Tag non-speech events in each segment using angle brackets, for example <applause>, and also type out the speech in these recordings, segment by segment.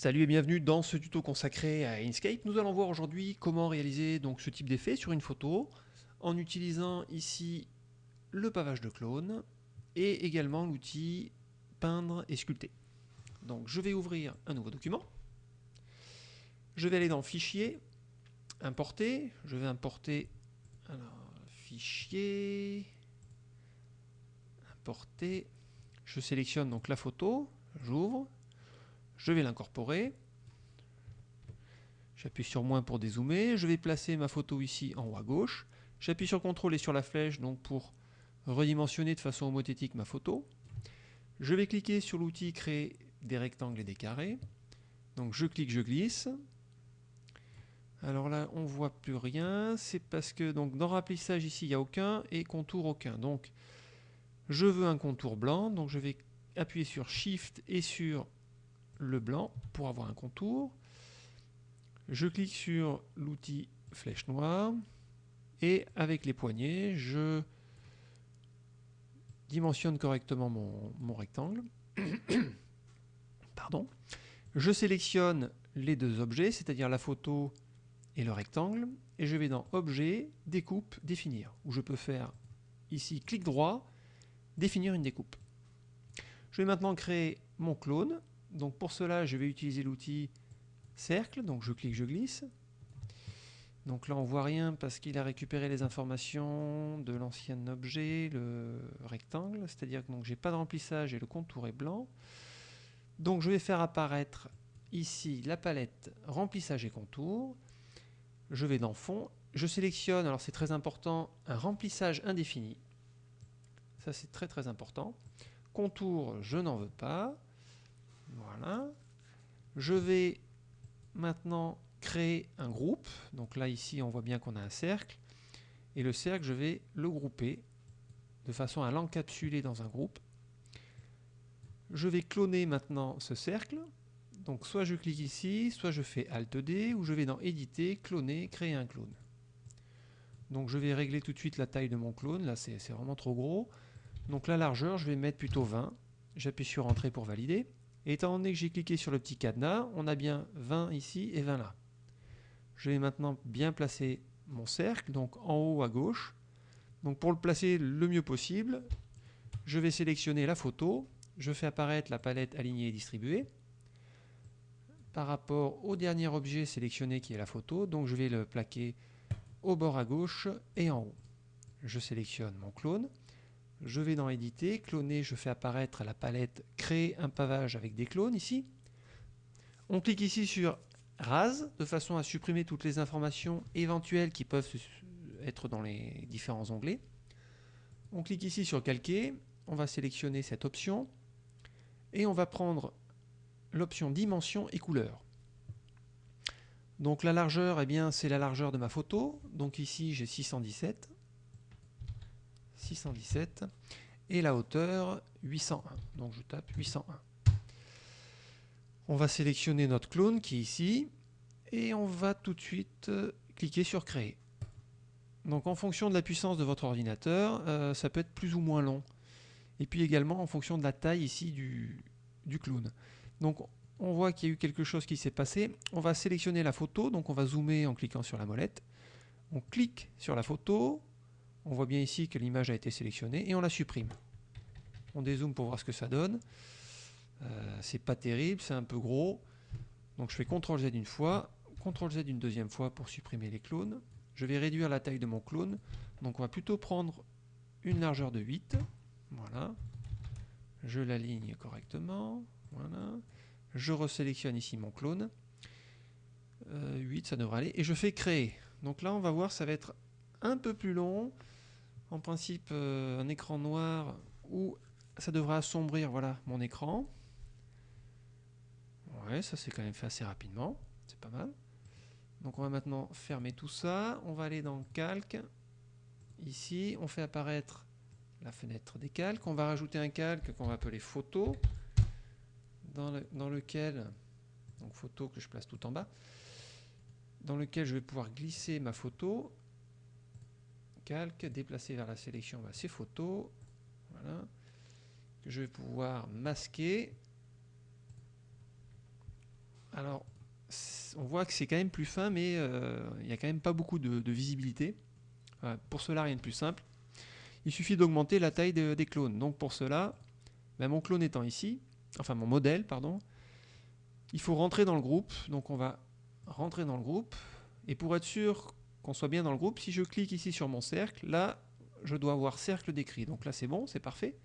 Salut et bienvenue dans ce tuto consacré à Inkscape. Nous allons voir aujourd'hui comment réaliser donc ce type d'effet sur une photo en utilisant ici le pavage de clone et également l'outil peindre et sculpter. Donc je vais ouvrir un nouveau document. Je vais aller dans fichier, importer, je vais importer fichier, importer, je sélectionne donc la photo, j'ouvre, je vais l'incorporer. J'appuie sur moins pour dézoomer. Je vais placer ma photo ici en haut à gauche. J'appuie sur CTRL et sur la flèche donc pour redimensionner de façon homothétique ma photo. Je vais cliquer sur l'outil créer des rectangles et des carrés. Donc je clique, je glisse. Alors là, on ne voit plus rien. C'est parce que donc dans remplissage ici, il n'y a aucun et contour aucun. Donc je veux un contour blanc. Donc je vais appuyer sur Shift et sur le blanc pour avoir un contour. Je clique sur l'outil flèche noire et avec les poignets, je dimensionne correctement mon, rectangle. <coughs> Pardon. Je sélectionne les deux objets, c'est-à-dire la photo et le rectangle, et je vais dans Objet, Découpe, Définir, où je peux faire ici clic droit, définir une découpe. Je vais maintenant créer mon clone donc pour cela, je vais utiliser l'outil cercle, donc je clique, je glisse. Donc là, on voit rien parce qu'il a récupéré les informations de l'ancien objet, le rectangle, c'est-à-dire que je n'ai pas de remplissage et le contour est blanc. Donc je vais faire apparaître ici la palette remplissage et contour. Je vais dans fond, je sélectionne, alors c'est très important, un remplissage indéfini. Ça c'est très très important. Contour, je n'en veux pas. Voilà. Je vais maintenant créer un groupe. Donc là, ici, on voit bien qu'on a un cercle. Et le cercle, je vais le grouper de façon à l'encapsuler dans un groupe. Je vais cloner maintenant ce cercle. Donc soit je clique ici, soit je fais Alt D, ou je vais dans Éditer, Cloner, Créer un clone. Donc je vais régler tout de suite la taille de mon clone. Là, c'est vraiment trop gros. Donc la largeur, je vais mettre plutôt 20. J'appuie sur Entrée pour valider. Étant donné que j'ai cliqué sur le petit cadenas, on a bien 20 ici et 20 là. Je vais maintenant bien placer mon cercle, donc en haut à gauche. Donc pour le placer le mieux possible, je vais sélectionner la photo, je fais apparaître la palette alignée et distribuée par rapport au dernier objet sélectionné qui est la photo, donc je vais le plaquer au bord à gauche et en haut. Je sélectionne mon clone, je vais dans éditer, cloner, je fais apparaître la palette créer un pavage avec des clones ici. On clique ici sur rase de façon à supprimer toutes les informations éventuelles qui peuvent être dans les différents onglets. On clique ici sur calquer, on va sélectionner cette option et on va prendre l'option dimension et couleur. Donc la largeur, eh bien c'est la largeur de ma photo. Donc ici j'ai 617. 617 et la hauteur 801. Donc je tape 801. On va sélectionner notre clone qui est ici et on va tout de suite euh, cliquer sur créer. Donc en fonction de la puissance de votre ordinateur, euh, ça peut être plus ou moins long. Et puis également en fonction de la taille ici du, du clone. Donc on voit qu'il y a eu quelque chose qui s'est passé. On va sélectionner la photo, donc on va zoomer en cliquant sur la molette. On clique sur la photo, on voit bien ici que l'image a été sélectionnée et on la supprime. On dézoome pour voir ce que ça donne. Euh, c'est pas terrible, c'est un peu gros. Donc je fais CTRL Z une fois, CTRL Z une deuxième fois pour supprimer les clones. Je vais réduire la taille de mon clone. Donc on va plutôt prendre une largeur de 8. Voilà. Je l'aligne correctement. Voilà. Je resélectionne ici mon clone. 8, euh, ça devrait aller. Et je fais créer. Donc là, on va voir, ça va être un peu plus long. En principe, euh, un écran noir où ça devrait assombrir voilà, mon écran. Ouais, ça c'est quand même fait assez rapidement. C'est pas mal. Donc on va maintenant fermer tout ça. On va aller dans Calque. Ici, on fait apparaître la fenêtre des calques. On va rajouter un calque qu'on va appeler photo, dans, dans lequel, donc photo que je place tout en bas, dans lequel je vais pouvoir glisser ma photo calque, déplacer vers la sélection bah, ces photos, voilà, je vais pouvoir masquer Alors, on voit que c'est quand même plus fin, mais euh, il n'y a quand même pas beaucoup de, visibilité. pour cela, rien de plus simple. Il suffit d'augmenter la taille des clones. Donc pour cela, ben, mon clone étant ici, enfin mon modèle, pardon, il faut rentrer dans le groupe. Donc on va rentrer dans le groupe. Et pour être sûr soit bien dans le groupe, si je clique ici sur mon cercle, là, je dois avoir cercle décrit. Donc là, c'est bon, c'est parfait.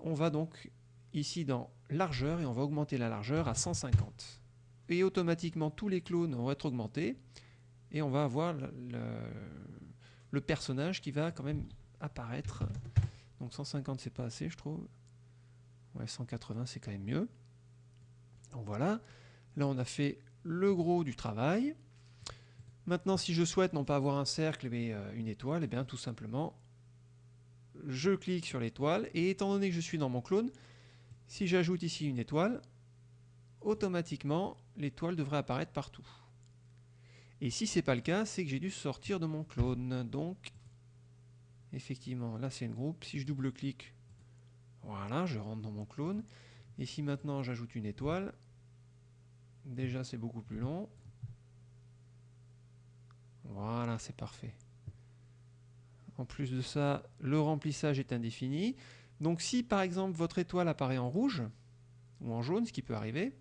On va donc ici dans largeur et on va augmenter la largeur à 150. Et automatiquement, tous les clones vont être augmentés et on va avoir le, personnage qui va quand même apparaître. Donc 150, c'est pas assez, je trouve. Ouais, 180, c'est quand même mieux. Donc voilà. Là, on a fait le gros du travail. Maintenant, si je souhaite non pas avoir un cercle mais euh, une étoile, eh bien tout simplement, je clique sur l'étoile et étant donné que je suis dans mon clone, si j'ajoute ici une étoile, automatiquement l'étoile devrait apparaître partout. Et si ce n'est pas le cas, c'est que j'ai dû sortir de mon clone. Donc, effectivement, là c'est le groupe. Si je double-clique, voilà, je rentre dans mon clone. Et si maintenant j'ajoute une étoile, déjà c'est beaucoup plus long. Voilà, c'est parfait. En plus de ça, le remplissage est indéfini. Donc si par exemple votre étoile apparaît en rouge ou en jaune, ce qui peut arriver,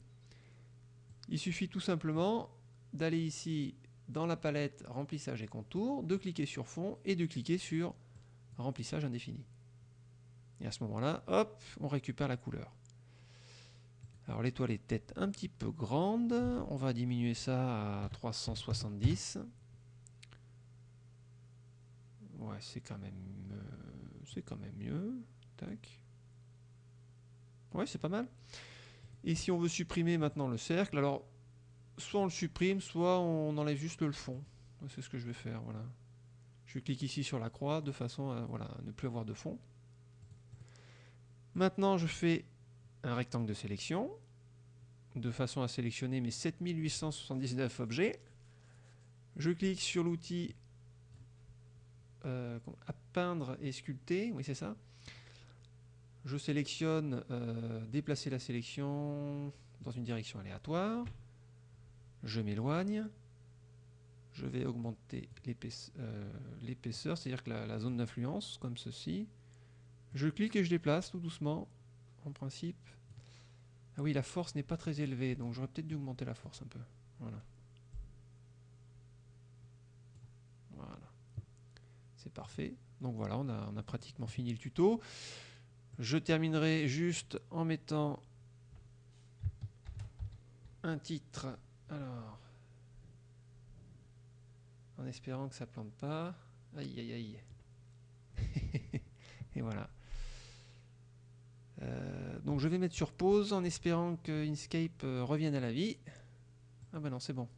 il suffit tout simplement d'aller ici dans la palette remplissage et contour, de cliquer sur fond et de cliquer sur remplissage indéfini. Et à ce moment-là, hop, on récupère la couleur. Alors l'étoile est peut-être un petit peu grande, on va diminuer ça à 370. C'est quand même euh, c'est quand même mieux. Tac. Ouais, c'est pas mal. Et si on veut supprimer maintenant le cercle, alors soit on le supprime, soit on enlève juste le fond. C'est ce que je vais faire, voilà. Je clique ici sur la croix de façon à voilà, ne plus avoir de fond. Maintenant, je fais un rectangle de sélection de façon à sélectionner mes 7879 objets. Je clique sur l'outil euh, à peindre et sculpter, oui c'est ça. Je sélectionne euh, déplacer la sélection dans une direction aléatoire. Je m'éloigne. Je vais augmenter euh, l'épaisseur, c'est-à-dire que la, zone d'influence, comme ceci. Je clique et je déplace tout doucement, en principe. Ah oui, la force n'est pas très élevée, donc j'aurais peut-être dû augmenter la force un peu. Voilà. C'est parfait. Donc voilà, on a, pratiquement fini le tuto. Je terminerai juste en mettant un titre. Alors, en espérant que ça plante pas. Aïe aïe aïe. <laughs> Et voilà. Euh, donc je vais mettre sur pause en espérant que Inkscape euh, revienne à la vie. Ah bah non, c'est bon.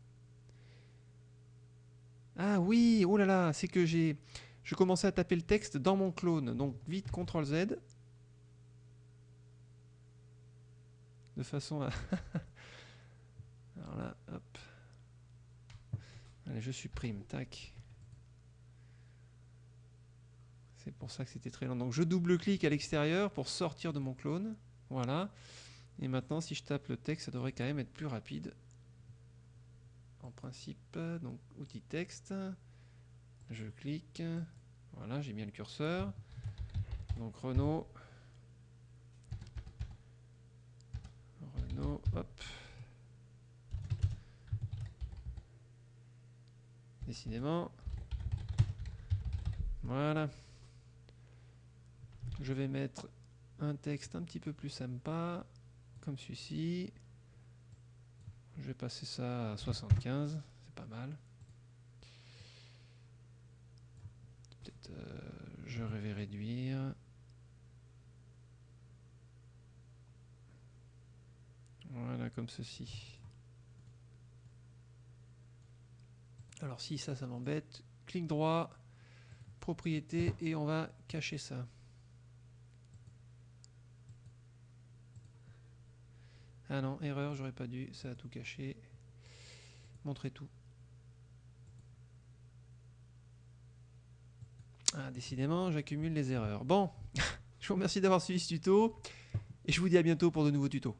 Ah oui, oh là là, c'est que j'ai je commençais à taper le texte dans mon clone. Donc vite CTRL Z. De façon à <laughs> Alors là, hop. Allez, je supprime, tac. C'est pour ça que c'était très lent. Donc je double-clique à l'extérieur pour sortir de mon clone. Voilà. Et maintenant, si je tape le texte, ça devrait quand même être plus rapide. En principe, donc outil texte. Je clique. Voilà, j'ai bien le curseur. Donc Renault. Renault, hop. Décidément. Voilà. Je vais mettre un texte un petit peu plus sympa, comme celui-ci. Je vais passer ça à 75, c'est pas mal. Euh, je vais réduire. Voilà, comme ceci. Alors si ça, ça m'embête, clic droit, propriété, et on va cacher ça. Ah non, erreur, j'aurais pas dû, ça a tout caché. Montrer tout. Ah, décidément, j'accumule les erreurs. Bon, <laughs> je vous remercie d'avoir suivi ce tuto, et je vous dis à bientôt pour de nouveaux tutos.